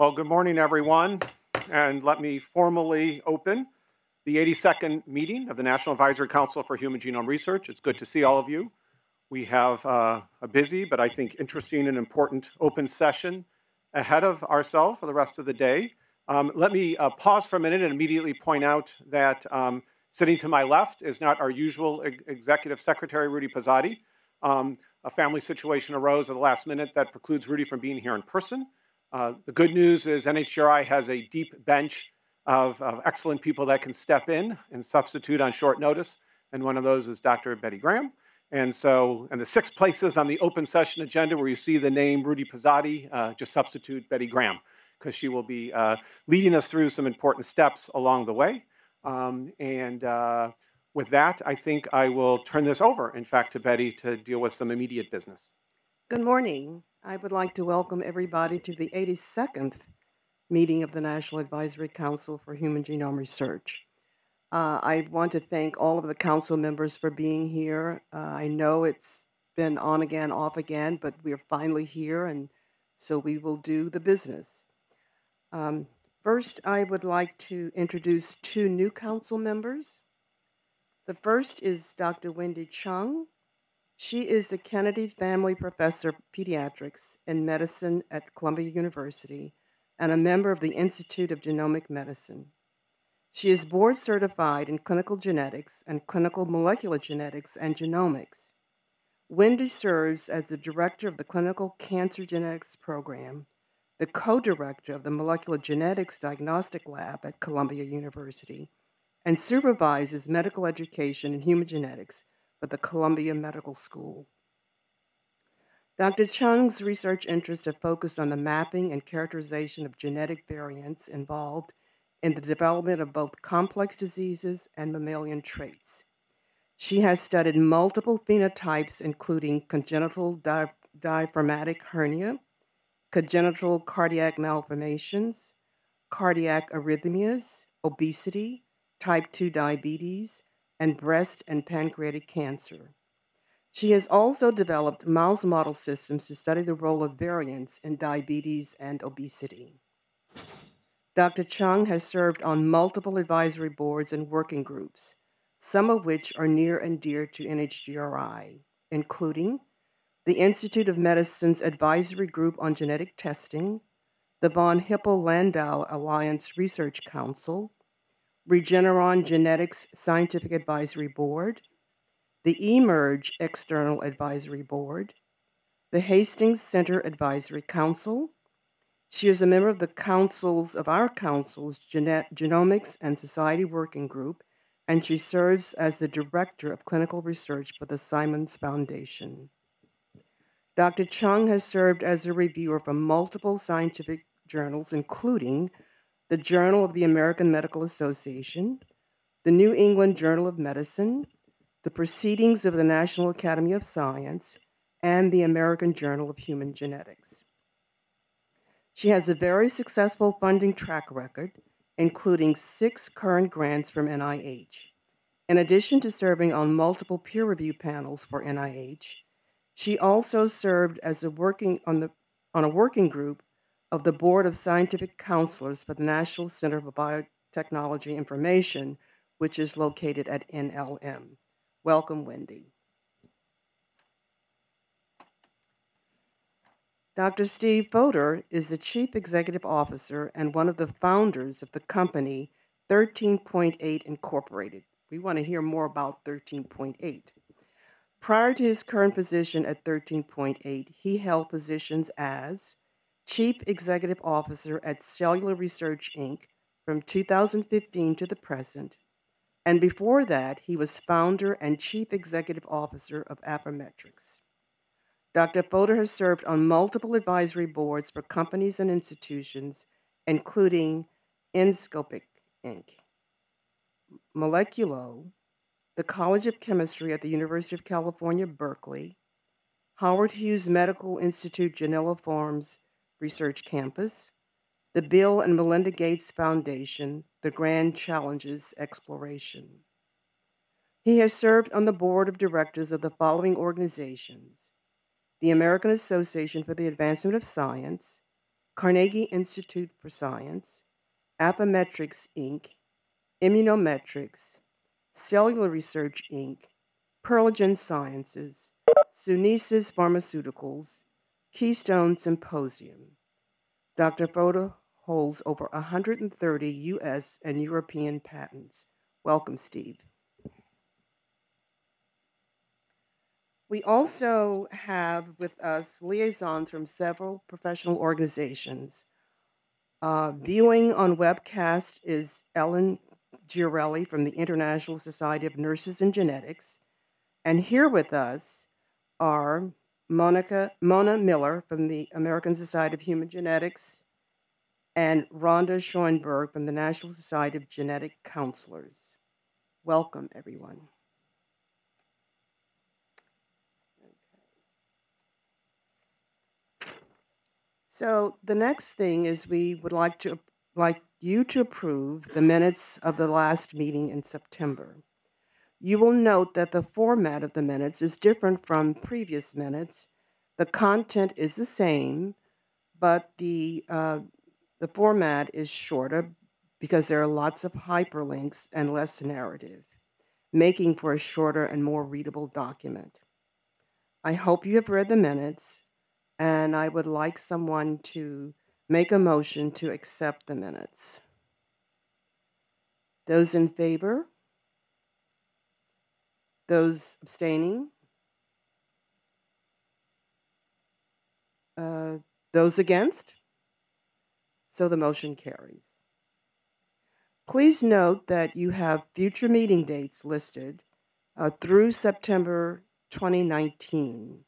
Well, good morning, everyone, and let me formally open the 82nd meeting of the National Advisory Council for Human Genome Research. It's good to see all of you. We have uh, a busy, but I think interesting and important open session ahead of ourselves for the rest of the day. Um, let me uh, pause for a minute and immediately point out that um, sitting to my left is not our usual ex Executive Secretary, Rudy Pozzatti. Um, a family situation arose at the last minute that precludes Rudy from being here in person. Uh, the good news is NHGRI has a deep bench of, of, excellent people that can step in and substitute on short notice, and one of those is Dr. Betty Graham. And so, and the six places on the open session agenda where you see the name Rudy Pozzatti, uh, just substitute Betty Graham, because she will be uh, leading us through some important steps along the way. Um, and uh, with that, I think I will turn this over, in fact, to Betty to deal with some immediate business. Good morning. I would like to welcome everybody to the 82nd meeting of the National Advisory Council for Human Genome Research. Uh, I want to thank all of the council members for being here. Uh, I know it's been on again, off again, but we're finally here, and so we will do the business. Um, first, I would like to introduce two new council members. The first is Dr. Wendy Chung. She is the Kennedy Family Professor of Pediatrics and Medicine at Columbia University and a member of the Institute of Genomic Medicine. She is board certified in clinical genetics and clinical molecular genetics and genomics. Wendy serves as the director of the Clinical Cancer Genetics Program, the co director of the Molecular Genetics Diagnostic Lab at Columbia University, and supervises medical education in human genetics for the Columbia Medical School. Dr. Chung's research interests have focused on the mapping and characterization of genetic variants involved in the development of both complex diseases and mammalian traits. She has studied multiple phenotypes, including congenital di- diaphragmatic hernia, congenital cardiac malformations, cardiac arrhythmias, obesity, type 2 diabetes, and breast and pancreatic cancer. She has also developed mouse model systems to study the role of variants in diabetes and obesity. Dr. Chung has served on multiple advisory boards and working groups, some of which are near and dear to NHGRI, including the Institute of Medicine's Advisory Group on Genetic Testing, the von Hippel Lindau Alliance Research Council, Regeneron Genetics Scientific Advisory Board, the eMERGE External Advisory Board, the Hastings Center Advisory Council, she is a member of the councils of our council's Genomics and Society Working Group, and she serves as the Director of Clinical Research for the Simons Foundation. Dr. Chung has served as a reviewer for multiple scientific journals, including the Journal of the American Medical Association, the New England Journal of Medicine, the Proceedings of the National Academy of Science, and the American Journal of Human Genetics. She has a very successful funding track record, including six current grants from NIH. In addition to serving on multiple peer review panels for NIH, she also served as a working on, the, on a working group of the Board of Scientific Counselors for the National Center for Biotechnology Information, which is located at NLM. Welcome, Wendy. Dr. Steve Fodor is the Chief Executive Officer and one of the founders of the company 13.8 Incorporated. We want to hear more about 13.8. Prior to his current position at 13.8, he held positions as Chief Executive Officer at Cellular Research Inc. from 2015 to the present, and before that, he was founder and Chief Executive Officer of Affymetrix. Dr. Fodor has served on multiple advisory boards for companies and institutions, including Inscopix Inc., Moleculo, the College of Chemistry at the University of California, Berkeley, Howard Hughes Medical Institute Janelia Farms Research Campus, the Bill and Melinda Gates Foundation, the Grand Challenges Exploration. He has served on the board of directors of the following organizations the American Association for the Advancement of Science, Carnegie Institute for Science, Affymetrix Inc., Immunometrics, Cellular Research Inc., Perlegen Sciences, Sunesis Pharmaceuticals, Keystone Symposium. Dr. Fodor holds over 130 U.S. and European patents. Welcome, Steve. We also have with us liaisons from several professional organizations. Uh, viewing on webcast is Ellen Giarelli from the International Society of Nurses and Genetics. And here with us are Monica Mona Miller from the American Society of Human Genetics and Rhonda Schoenberg from the National Society of Genetic Counselors. Welcome, everyone. So the next thing is we would like to like you to approve the minutes of the last meeting in September. You will note that the format of the minutes is different from previous minutes. The content is the same, but the uh, the format is shorter because there are lots of hyperlinks and less narrative, making for a shorter and more readable document. I hope you have read the minutes and I would like someone to make a motion to accept the minutes. Those in favor? Those abstaining? Uh, those against? So the motion carries. Please note that you have future meeting dates listed uh, through September 2019.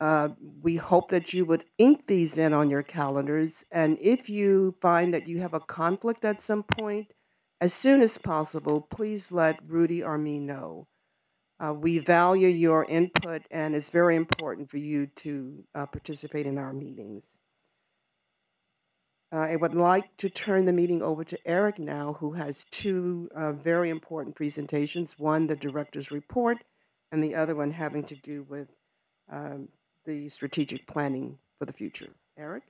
Uh, we hope that you would ink these in on your calendars. And if you find that you have a conflict at some point, as soon as possible, please let Rudy or me know. Uh, we value your input, and it's very important for you to uh, participate in our meetings. Uh, I would like to turn the meeting over to Eric now, who has two uh, very important presentations one, the director's report, and the other one having to do with um, the strategic planning for the future. Eric?